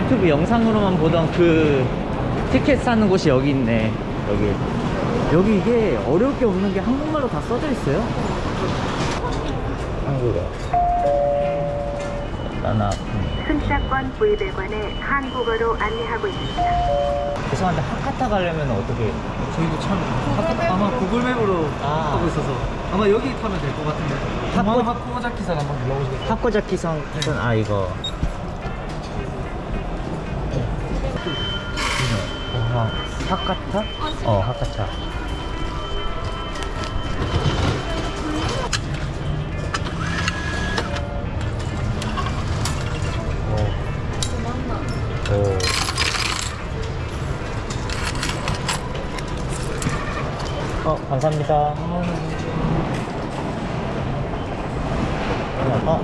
유튜브 영상으로만 보던 그 티켓 사는 곳이 여기 있네. 여기. 여기 이게 어려울 게 없는 게 한국말로 다 써져 있어요. 한국어. 나나. 승차권 구입일관에 한국어로 안내하고 있습니다. 죄송한데 하카타 가려면 어떻게? 저희도 참 하카, 아마 구글맵으로 아. 하고 있어서 아마 여기 타면 될 것 같은데. 하코- 하코 하코자키산 한번 불러보시겠어요? 하코자키성 아 이거 어, 하카타? 어 하카타 오. 오. 어 감사합니다 어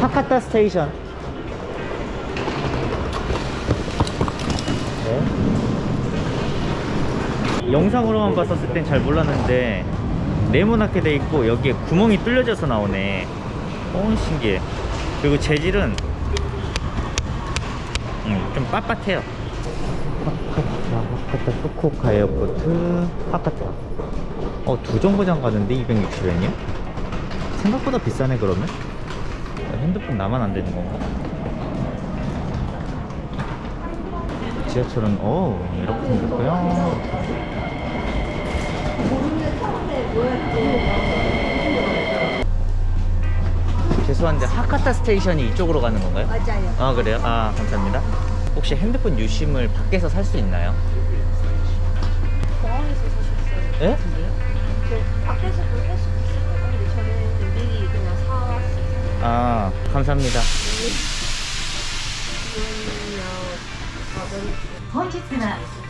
하카타 station 영상으로만 봤었을 땐 잘 몰랐는데 네모나게 돼 있고 여기에 구멍이 뚫려져서 나오네. 어 신기해 그리고 재질은 음, 좀 빳빳해요. 하카타 후쿠오카 airport 하카타 어 두 정거장 가는데 260엔이야? 생각보다 비싸네 그러면? 핸드폰 나만 안 되는 건가? 지하철은 어 이렇게 생겼고요 죄송한데 하카타 스테이션이 이쪽으로 가는 건가요? 맞아요. 아 그래요? 아 감사합니다 혹시 핸드폰 유심을 밖에서 살 수 있나요? 공항에서 사셨어요? 예? 저 밖에서도 할 수도 있을 거예요. 근데 저는 미리 그냥 사왔어요. 아 감사합니다 本日は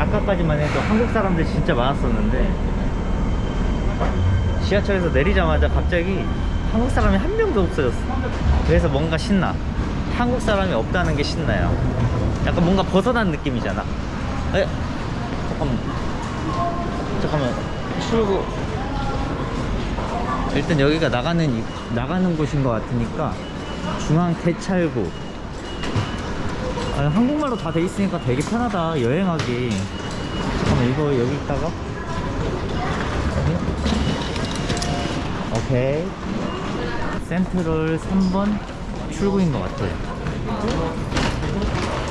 아까까지만 해도 한국 사람들 진짜 많았었는데 지하철에서 내리자마자 갑자기 한국 사람이 한 명도 없어졌어. 그래서 뭔가 신나. 한국 사람이 없다는 게 신나요. 약간 뭔가 벗어난 느낌이잖아. 에? 잠깐만. 잠깐만. 출구. 일단 여기가 나가는 이- 나가는 곳인 것 같으니까 중앙 대찰구 아, 한국말로 다 돼 있으니까 되게 편하다 여행하기. 잠깐만 이거 여기 있다가. 오케이. 센트럴 3번 출구인 것 같아요.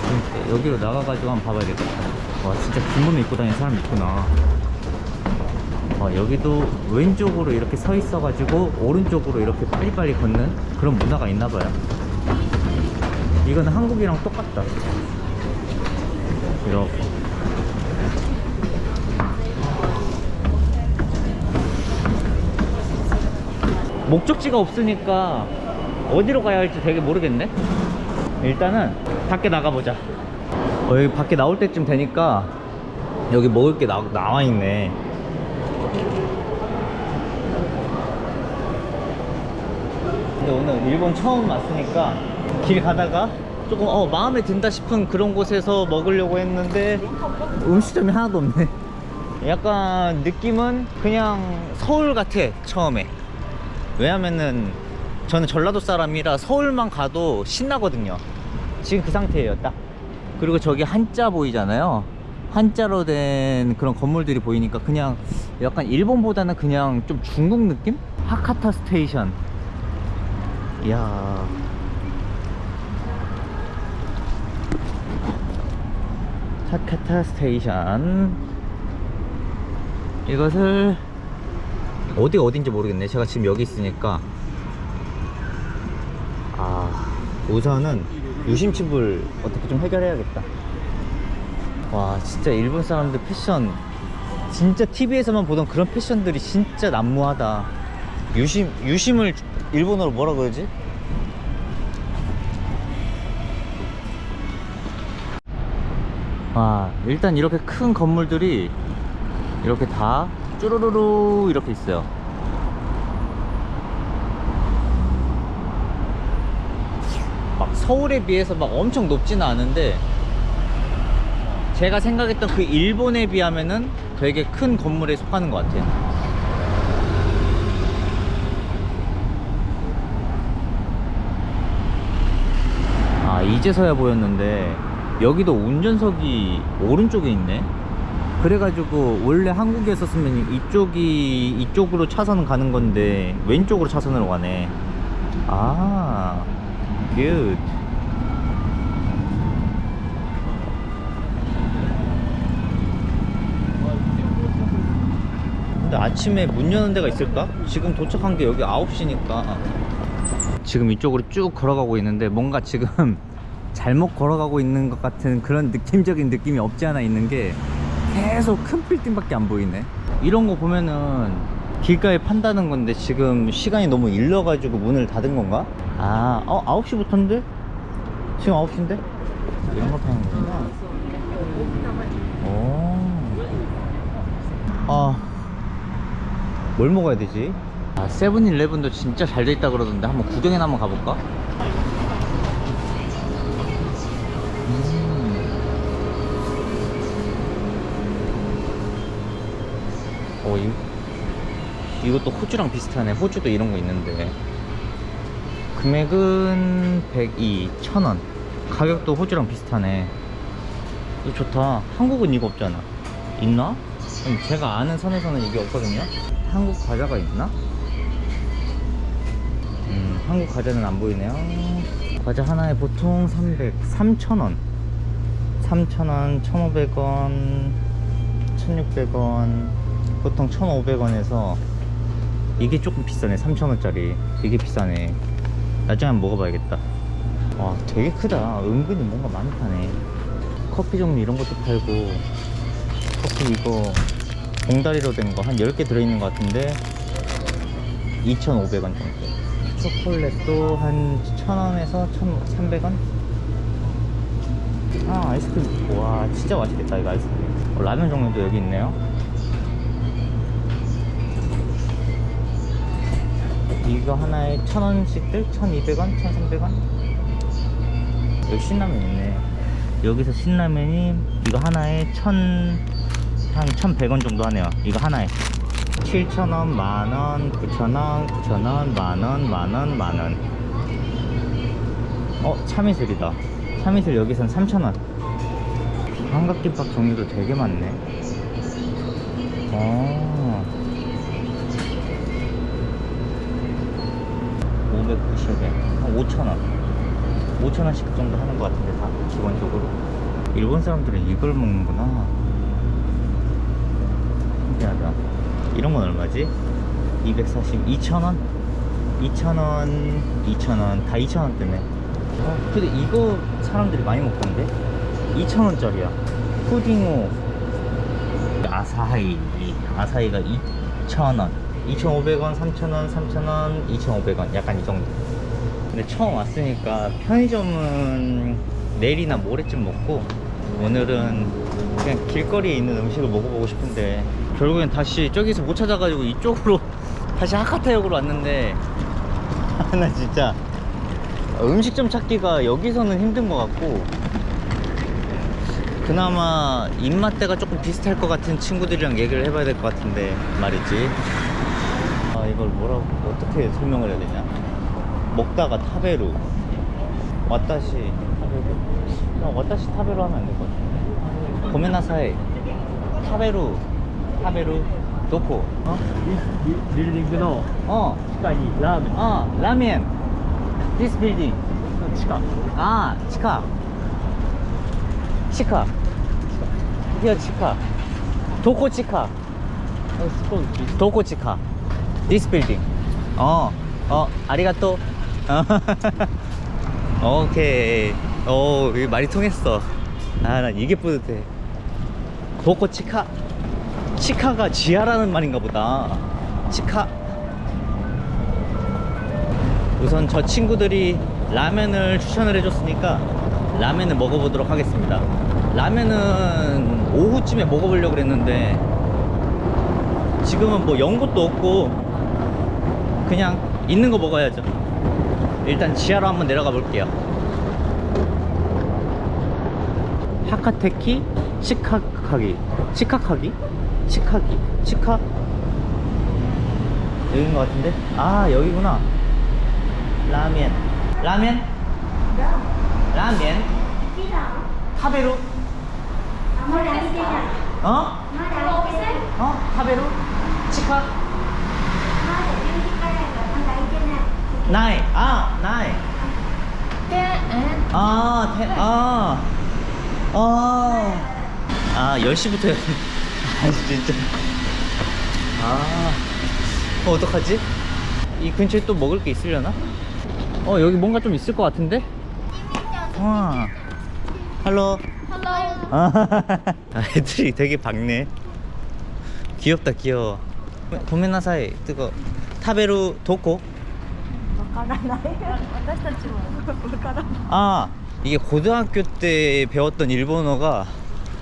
그러니까 여기로 나가가지고 한번 봐봐야겠다 와 진짜 빈몸 입고 다니는 사람 있구나. 와 여기도 왼쪽으로 이렇게 서 있어가지고 오른쪽으로 이렇게 빨리빨리 걷는 그런 문화가 있나봐요 이거는 한국이랑 똑같다. 이렇게. 목적지가 없으니까 어디로 가야 할지 되게 모르겠네. 일단은 밖에 나가보자. 어, 여기 밖에 나올 때쯤 되니까 여기 먹을 게 나, 나와 있네. 근데 오늘 일본 처음 왔으니까 길 가다가 조금 어 마음에 든다 싶은 그런 곳에서 먹으려고 했는데 음식점이 하나도 없네. 약간 느낌은 그냥 서울 같아 처음에. 왜냐면은 저는 전라도 사람이라 서울만 가도 신나거든요. 지금 그 상태예요 딱. 그리고 저기 한자 보이잖아요. 한자로 된 그런 건물들이 보이니까 그냥 약간 일본보다는 그냥 좀 중국 느낌? 하카타 station. 이야 하카타 station. 이것을 어디가 어딘지 모르겠네. 제가 지금 여기 있으니까. 아 우선은 유심칩을 어떻게 좀 해결해야겠다. 와 진짜 일본 사람들 패션. 진짜 TV에서만 보던 그런 패션들이 진짜 난무하다. 유심 유심을 일본어로 뭐라 그러지? 와 일단 이렇게 큰 건물들이 이렇게 다 쭈루루루 이렇게 있어요. 막 서울에 비해서 막 엄청 높지는 않은데 제가 생각했던 그 일본에 비하면은 되게 큰 건물에 속하는 것 같아요. 아 이제서야 보였는데 여기도 운전석이 오른쪽에 있네 그래가지고 원래 한국에 있었으면 이쪽이 이쪽으로 차선 가는 건데 왼쪽으로 차선으로 가네 아 good. 근데 아침에 문 여는 데가 있을까? 지금 도착한 게 여기 9시니까 지금 이쪽으로 쭉 걸어가고 있는데 뭔가 지금 잘못 걸어가고 있는 것 같은 그런 느낌적인 느낌이 없지 않아 있는 게 계속 큰 빌딩밖에 안 보이네 이런 거 보면은 길가에 판다는 건데 지금 시간이 너무 일러가지고 문을 닫은 건가? 아, 어, 9시부터인데? 지금 9시인데? 이런 거 파는 거구나 오. 아, 뭘 먹어야 되지? 아, 세븐일레븐도 진짜 잘 돼 있다 그러던데 한번 구경이나 한번 가볼까? 음. 어, 이, 이것도 호주랑 비슷하네. 호주도 이런 거 있는데. 금액은 102, 1000원. 가격도 호주랑 비슷하네. 이거 좋다. 한국은 이거 없잖아. 있나? 제가 아는 선에서는 이게 없거든요. 한국 과자가 있나? 음, 한국 과자는 안 보이네요. 과자 하나에 보통 300, 3,000원. 3,000원, 1,500원, 1,600원, 보통 1,500원에서 이게 조금 비싸네. 3,000원짜리. 이게 비싸네. 나중에 한번 먹어봐야겠다. 와, 되게 크다. 은근히 뭔가 많이 파네. 커피 종류 이런 것도 팔고, 커피 이거 봉다리로 된 거 한 10개 들어있는 것 같은데 2,500원 정도 초콜릿도 한 1,000원에서 1,300원? 아 아이스크림 와 진짜 맛있겠다 이거 아이스크림 어, 라면 종류도 여기 있네요 이거 하나에 1,000원씩들? 1,200원? 1,300원? 여기 신라면 있네 여기서 신라면이 이거 하나에 1,000... 한 1,100원 정도 하네요 이거 하나에 7,000원, 만원, 9,000원, 9,000원, 만원, 만원, 만원 어? 참이슬이다 참이슬 여기선 3,000원 삼각김밥 종류도 되게 많네 어 590엔 한 5,000원. 5,000원씩 정도 하는 것 같은데 다 기본적으로. 일본 사람들은 이걸 먹는구나. 신기하다. 이런 건 얼마지? 240, 2,000원? 2,000원, 2,000원 다 2,000원대네. 어, 근데 이거 사람들이 많이 먹던데? 2,000원짜리야. 푸딩호 아사히. 아사히가 2,000원 2,500원, 3,000원, 3,000원, 2,500원 약간 이 정도. 근데 처음 왔으니까 편의점은 내일이나 모레쯤 먹고 오늘은 그냥 길거리에 있는 음식을 먹어보고 싶은데 결국엔 다시 저기서 못 찾아가지고 이쪽으로 다시 하카타역으로 왔는데 아, 나 진짜 음식점 찾기가 여기서는 힘든 것 같고 그나마 입맛대가 조금 비슷할 것 같은 친구들이랑 얘기를 해봐야 될 것 같은데 말이지 뭐라고 어떻게 설명을 해야 되냐 먹다가 타베루 왔다시 타베루 그냥 왔다시 타베루 하면 안 될 것 같은데 고메나사이 타베루 타베루 도코 어? ビルディングの 어 地下にラーメン 어 라면 This building の地下 아 치카 치카 Here 치카 도코 치카 スポンジ 도코 치카 This building. 어, 어, 아리가또. 어. 오케이. 오, 이 말이 통했어. 아, 난 이게 뿌듯해. 도코 치카. 치카가 지하라는 말인가 보다. 치카. 우선 저 친구들이 라면을 추천을 해줬으니까 라면을 먹어보도록 하겠습니다. 라면은 오후쯤에 먹어보려고 그랬는데 지금은 뭐연 것도 없고 그냥 있는 거 먹어야죠. 일단 지하로 한번 내려가 볼게요. 하카테키 치카카기. 치카카기? 치카기 치카? 여기인 것 같은데? 아 여기구나. 라면. 라면? 라면? 타베루 어? 어? 타베루 치카 나이 아 나이 아, 테, 아, 아, 아, 10시부터, 아, 진짜. 아, 어, 어떡하지? 이 근처에 또 먹을 게 있으려나? 어, 여기 뭔가 좀 있을 것 같은데? 와, 할로. 아, 애들이 되게 밝네. 귀엽다, 귀여워. 고메나사이, 뜨거. 타베루 도코? 私たちもわからん 아 이게 고등학교 때 배웠던 일본어가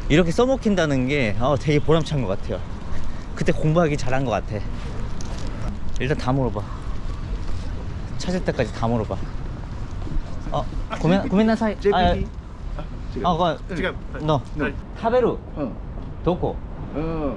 이렇게 써먹힌다는 게 어, 되게 보람찬 것 같아요 그때 공부하기 잘한 것 같아 일단 다 물어봐 찾을 때까지 다 물어봐 어 고멘 고멘나 사이 아, JPT? 아, 어, 그, 違う너はい 타베루 うん、 도코 うん、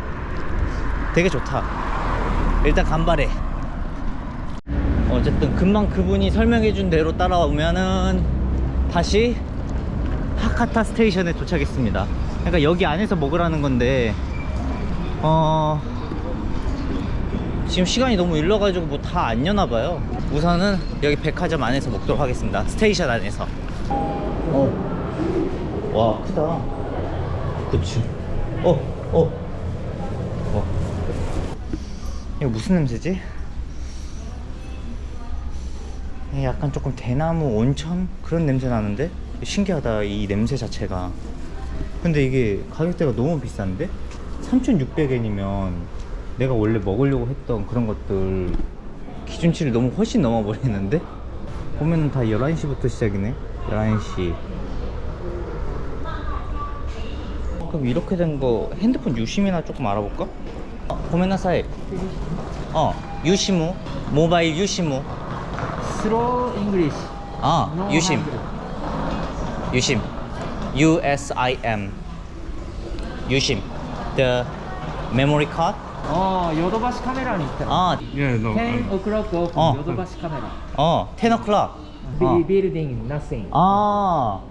되게 좋다. 일단 頑張れ. 어쨌든 금방 그분이 설명해 준 대로 따라오면은 다시 하카타 station에 도착했습니다. 그러니까 여기 안에서 먹으라는 건데 어 지금 시간이 너무 일러가지고 뭐 다 안 여나 봐요. 우선은 여기 백화점 안에서 먹도록 하겠습니다. station 안에서. 어. 와 크다. 그치. 어 어. 어. 이거 무슨 냄새지? 약간 조금 대나무 온천? 그런 냄새 나는데? 신기하다 이 냄새 자체가. 근데 이게 가격대가 너무 비싼데? 3,600엔이면 내가 원래 먹으려고 했던 그런 것들 기준치를 너무 훨씬 넘어 버리는데? 보면은 다 11시부터 시작이네. 11시. 그럼 이렇게 된 거 핸드폰 유심이나 조금 알아볼까? ごめんなさい。あ、ユシム、モバイルユシム。スローイングリッシュ。あ、ユシム。ユシム。U S I M。ユシム。The memory card？ああ、ヨドバシカメラに行った。ああ、10 o'clock open ヨドバシカメラ。ああ、10 o'clock。Building nothing。ああ。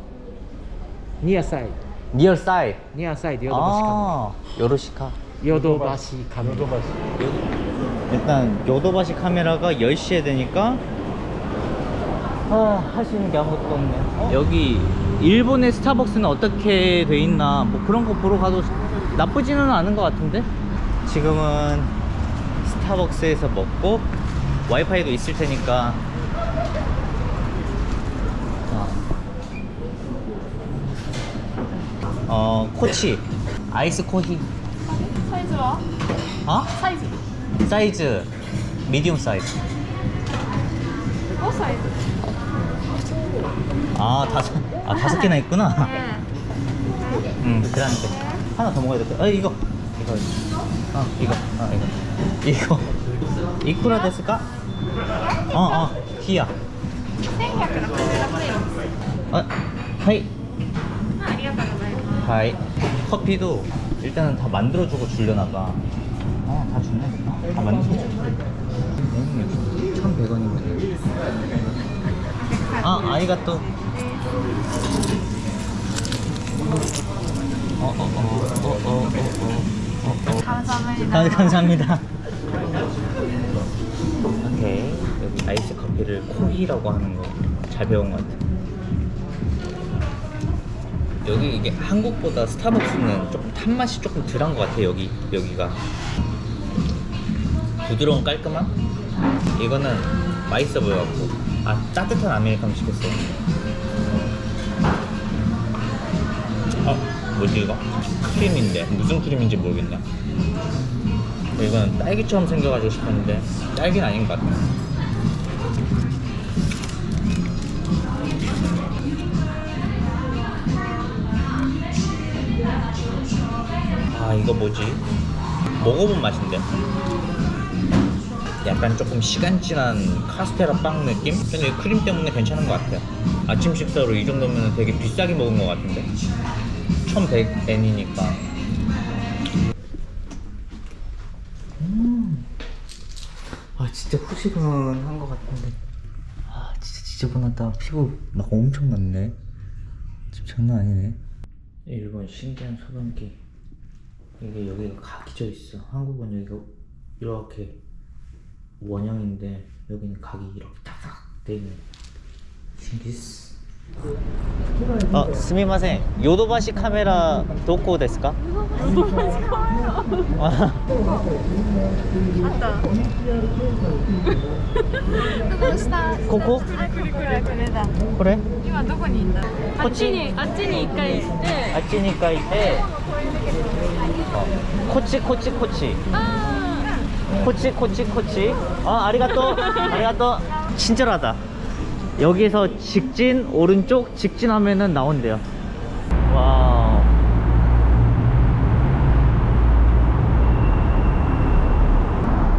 Near side。Near side。Near side ヨドバシカメラ。ああ、よろしか。 요도바시 카메라. 일단 요도바시 카메라가 10시에 되니까 아, 할 수 있는 게 아무것도 없네. 여기 일본의 스타벅스는 어떻게 돼 있나 뭐 그런 거 보러 가도 나쁘지는 않은 것 같은데? 지금은 스타벅스에서 먹고 와이파이도 있을 테니까. 어, 어 코치. 아이스 코히 サイズは 어? サイズ 사이즈 미디움 사이즈 5サイズ 아 다섯 아 다섯 개나 있구나 ね 음 그란데 하나 더 먹어야 될까 아 이거 이거 어 이거 어 이거 이거 이쿠라 데스까 어어 히야 1166円 어 하이 ありがとうございます 하이 커피도 일단은 다 만들어주고 줄려나 봐. 아다 줄네 다 만들어주고 1,100원이면 아 아이가 또 감사합니다. 감사합니다. 오케이 여기 아이스 커피를 코히라고 하는 거 잘 배운 것 같아. 여기 이게 한국보다 스타벅스는 조금 탄 맛이 조금 덜한 것 같아 여기 여기가. 부드러운 깔끔함? 이거는 맛있어 보여갖고. 아 따뜻한 아메리카노 시켰어. 어 뭐지 이거? 크림인데? 무슨 크림인지 모르겠네. 이거는 딸기처럼 생겨가지고 싶었는데 딸기는 아닌 것 같아 뭐지? 먹어본 맛인데? 약간 조금 시간 지난 카스테라 빵 느낌? 근데 이 크림 때문에 괜찮은 것 같아요. 아침 식사로 이 정도면 되게 비싸게 먹은 것 같은데. 1100엔이니까. 음. 아 진짜 후시근한 것 같은데. 아 진짜 지저분하다. 피부. 막 엄청 났네. 지금 장난 아니네. 일본 신기한 소변기 이게 여기가 각이 져 있어 한국은 여기가 이렇게 원형인데 여기는 각이 이렇게 탁탁 돼 있네 신기스 아, 스미마셍. 요도바시 카메라 도코 ですか? 요도바시 카메라. どうしたここあこれこれこれだこれ今どこにいんだこっちあっちにあっちに一回行ってあっちに書いてこっち 어. 코치 코치 코치. 코치 코치 코치. 어 아리가또 아리가또. 친절하다. 여기에서 직진 오른쪽 직진하면은 나온대요.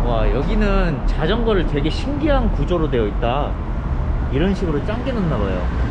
와와 여기는 자전거를 되게 신기한 구조로 되어 있다. 이런 식으로 짱게 넣나봐요.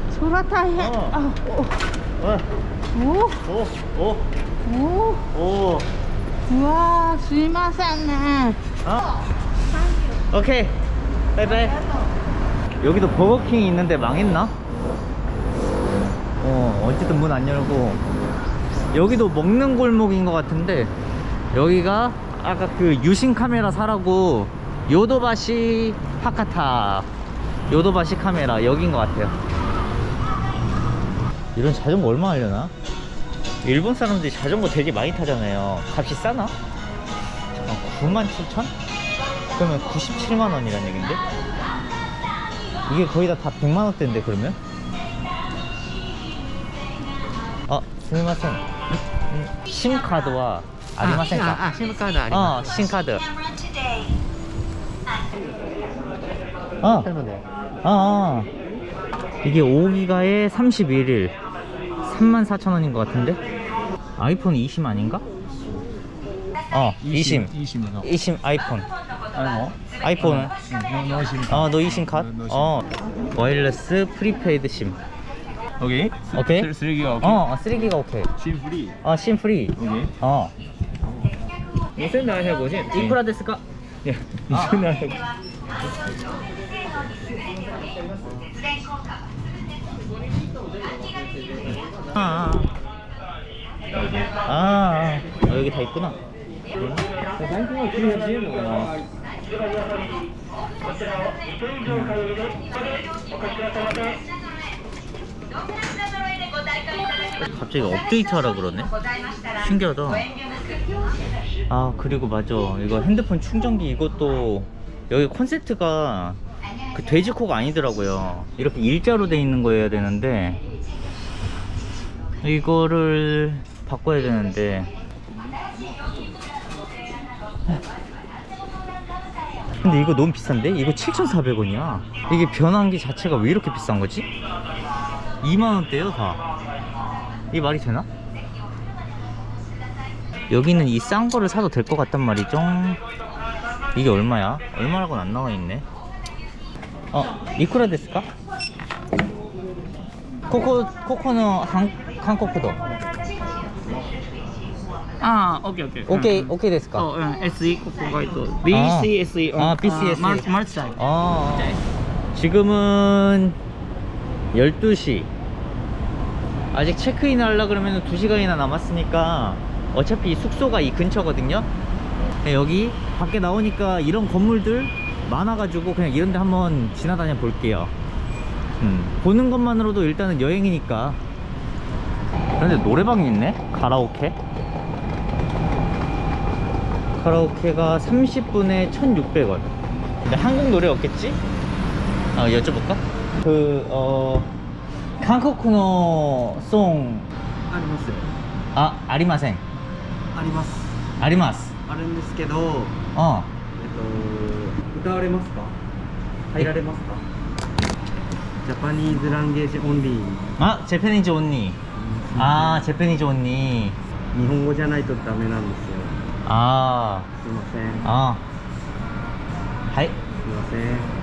소라타 해. 어. 아, 오. 어. 오. 오. 오. 오. 우와, 수이마산네. 어? 오케이. 바이바이. 여기도 버거킹이 있는데 망했나? 어, 어쨌든 문 안 열고. 여기도 먹는 골목인 것 같은데, 여기가 아까 그 유심 카메라 사라고 요도바시 하카타 요도바시 카메라 여긴 것 같아요 이런 자전거 얼마 하려나? 일본 사람들이 자전거 되게 많이 타잖아요 값이 싸나? 잠깐 97,000? 그러면 97만 원이란 얘긴데? 이게 거의 다, 다 100만 원대인데 그러면? 어, 아, 스미마셍 음, 심카드와 아리마센카 아, 아, 심카드 아리마 어, 심카드 아, 아, 아. 이게 5기가에 31일 34,000원인 것 같은데? 아이폰 2심 아닌가? 어 2심 2심, 20 아이폰. 뭐? 아이폰. 뭐, 뭐 어, 너, 2심 컷? 어. 와일러스 프리페이드 심. 오케이? 오케이? 3기가 오케이? 어, 어 3기가 오케이. 심 프리? 어심 프리. 오케이. 어. 무슨 나이 해보지? 이쿠라 데스까? 예 무슨 아. 나이 해보지? 아, 아, 아, 아. 여기 다 있구나. 갑자기 업데이트하라 그러네? 신기하다. 아 그리고 맞아. 이거 핸드폰 충전기 이것도 여기 콘셉트가 그 돼지코가 아니더라고요. 이렇게 일자로 돼 있는 거여야 되는데 이거를 바꿔야 되는데 근데 이거 너무 비싼데? 이거 7,400원이야. 이게 변환기 자체가 왜 이렇게 비싼 거지? 2만원대요, 다. 이게 말이 되나? 여기는 이 싼 거를 사도 될 것 같단 말이죠. 이게 얼마야? 얼마라고는 안 나와 있네. 어, 이쿠라 데스까? 코코 코코는 한 한국도. ああ、オッケーオッケー。 오케이 うん 오케이 데스까? そう、うん、SE ここがえっと BCSE あ BCSE マルチマルチタイプ 어. 지금은 12시. 아직 체크인 하려 그러면 2시간이나 남았으니까 어차피 숙소가 이 근처거든요. 네, 여기 밖에 나오니까 이런 건물들 많아가지고 그냥 이런 데 한번 지나다녀 볼게요. 음, 보는 것만으로도 일단은 여행이니까. 그런데 노래방이 있네? 가라오케? 카라오케가 30분에 1,600원. 근데 한국 노래 없겠지? 아, 여쭤볼까? 그, 어, 한국노 송, ありますよ 아, 아리마생. あります 아리마스. あるんですけど 어. えっと歌われますか入られますかジャパニーズランゲージオンリー 아, 제페니즈 온니. 아, 제페니즈 온니. 日本語じゃないとダメなんですよ 아, すいません 아. 하이. すいません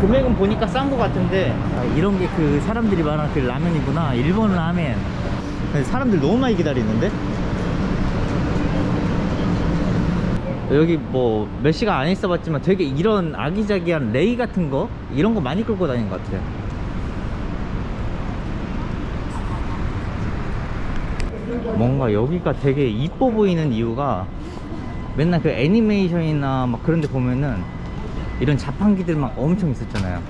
금액은 보니까 싼 거 같은데 아, 이런 게 그 사람들이 말하는 그 라면이구나 일본 라멘 근데 사람들 너무 많이 기다리는데 여기 뭐 몇 시간 안 있어 봤지만 되게 이런 아기자기한 레이 같은 거 이런 거 많이 끌고 다니는 것 같아요 뭔가 여기가 되게 이뻐 보이는 이유가 맨날 그 애니메이션이나 막 그런 데 보면은 이런 자판기들 막 엄청 있었잖아요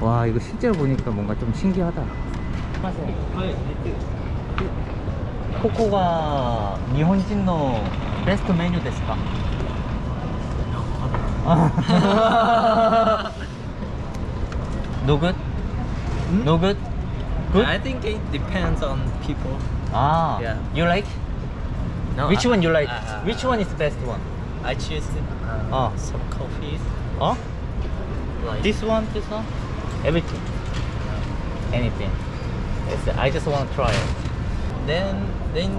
와 이거 실제로 보니까 뭔가 좀 신기하다 코코가 일본인의 베스트 메뉴 ですか? no good? no good? good? I think it depends on people. ah Yeah. you like? No, which I- one you like? uh, which one is the best one? I choose uh, Oh. some coffees. 어? Like This one, this one, everything, anything. It's, I just want to try it. then then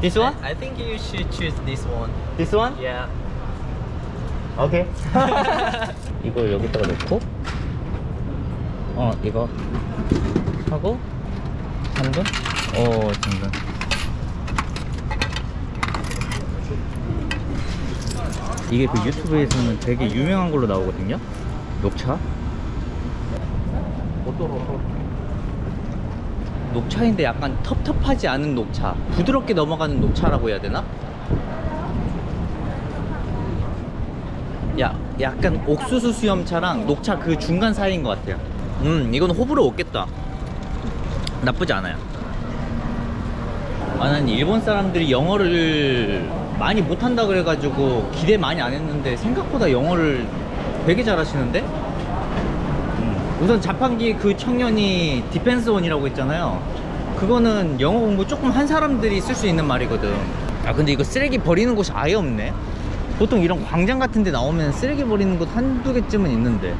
This one? I, I think you should choose this one. This one? Yeah. 오케이. 이걸 여기다가 넣고, 어 이거 하고 당근, 어 당근. 이게 그 유튜브에서는 되게 유명한 걸로 나오거든요. 녹차. 녹차인데 약간 텁텁하지 않은 녹차 부드럽게 넘어가는 녹차라고 해야 되나? 야, 약간 옥수수 수염차랑 녹차 그 중간 사이인 것 같아요 음 이건 호불호 없겠다 나쁘지 않아요 아, 난 일본 사람들이 영어를 많이 못한다 그래가지고 기대 많이 안 했는데 생각보다 영어를 되게 잘하시는데? 음, 우선 자판기 그 청년이 디펜스원이라고 했잖아요. 그거는 영어 공부 조금 한 사람들이 쓸 수 있는 말이거든. 아 근데 이거 쓰레기 버리는 곳이 아예 없네. 보통 이런 광장 같은 데 나오면 쓰레기 버리는 곳 한두 개쯤은 있는데.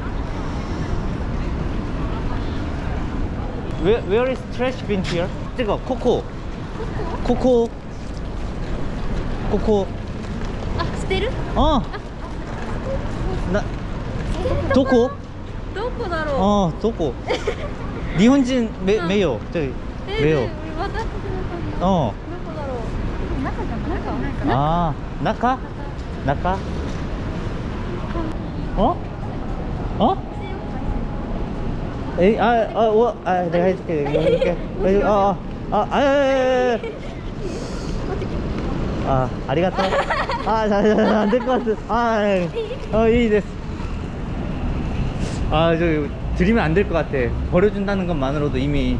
Where, where is trash bin here? 뜨거 코코 ここ。ここ。あ捨てる？あ。な。どこ？どこだろう？あどこ？日本人め、うん、めよいう。どこだろう？中じゃ中中あ中？中？あ？あ？えああおあ大丈夫大丈夫ああ。 해줄게. 내가 해줄게. 해줄- 어, 어, 아, 아, 아, 아, 아, 아, 아리가또. 아, 자, 자, 안될 것 같아. 아, 어, 이 됐어. 아, 저, 드리면 안 될 것 같아. 버려준다는 것만으로도 이미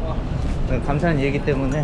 감사한 얘기 때문에.